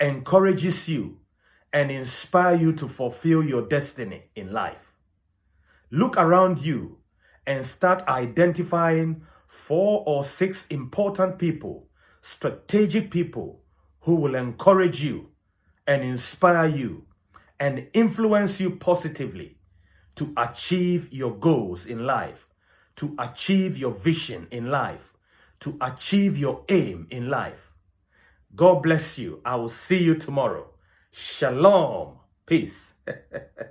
encourages you and inspire you to fulfill your destiny in life. Look around you and start identifying four or six important people, strategic people who will encourage you and inspire you and influence you positively to achieve your goals in life, to achieve your vision in life, to achieve your aim in life. God bless you. I will see you tomorrow. Shalom. Peace.